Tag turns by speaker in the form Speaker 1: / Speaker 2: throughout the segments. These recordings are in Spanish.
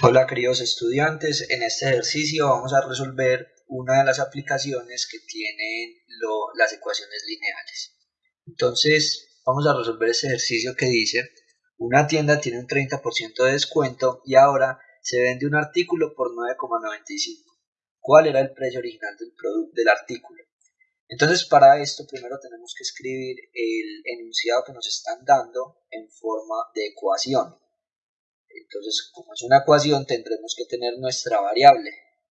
Speaker 1: Hola queridos estudiantes, en este ejercicio vamos a resolver una de las aplicaciones que tienen las ecuaciones lineales. Entonces vamos a resolver este ejercicio que dice una tienda tiene un 30% de descuento y ahora se vende un artículo por 9,95. ¿Cuál era el precio original del, del artículo? Entonces para esto primero tenemos que escribir el enunciado que nos están dando en forma de ecuación. Entonces, como es una ecuación, tendremos que tener nuestra variable.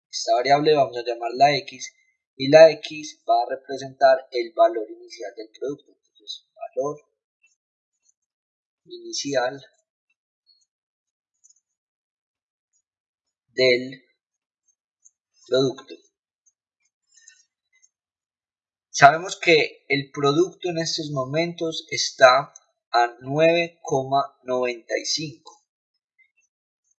Speaker 1: Esta variable vamos a llamarla x y la x va a representar el valor inicial del producto. Entonces, valor inicial del producto. Sabemos que el producto en estos momentos está a 9,95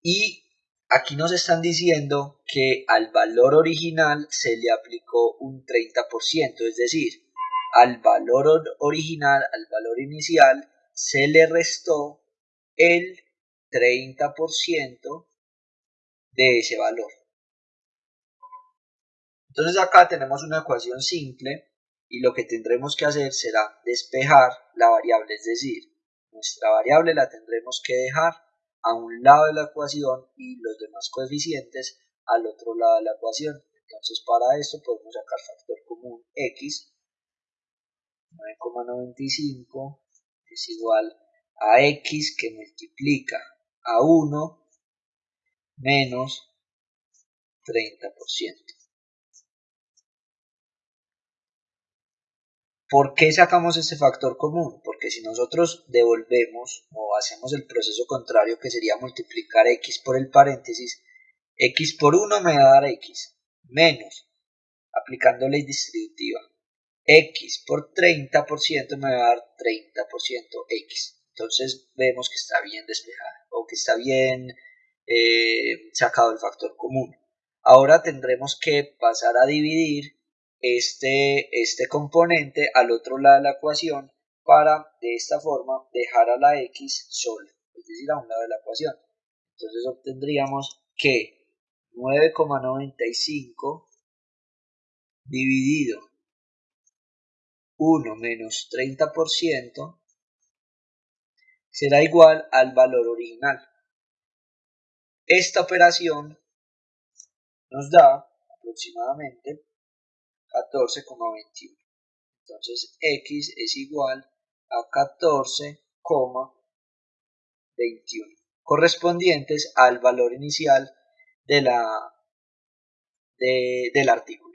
Speaker 1: y aquí nos están diciendo que al valor original se le aplicó un 30%, es decir, al valor original, al valor inicial, se le restó el 30% de ese valor. Entonces acá tenemos una ecuación simple y lo que tendremos que hacer será despejar la variable, es decir, nuestra variable la tendremos que dejar a un lado de la ecuación y los demás coeficientes al otro lado de la ecuación. Entonces para esto podemos sacar factor común x, 9,95 es igual a x que multiplica a 1 menos 30%. ¿Por qué sacamos este factor común? Porque si nosotros devolvemos o hacemos el proceso contrario que sería multiplicar x por el paréntesis, x por 1 me va a dar x, menos, aplicando ley distributiva, x por 30% me va a dar 30% x. Entonces vemos que está bien despejado o que está bien eh, sacado el factor común. Ahora tendremos que pasar a dividir este, este componente al otro lado de la ecuación para de esta forma dejar a la x sola, es decir, a un lado de la ecuación. Entonces obtendríamos que 9,95 dividido 1 menos 30% será igual al valor original. Esta operación nos da aproximadamente 14,21. Entonces x es igual a 14,21 correspondientes al valor inicial de la, del artículo.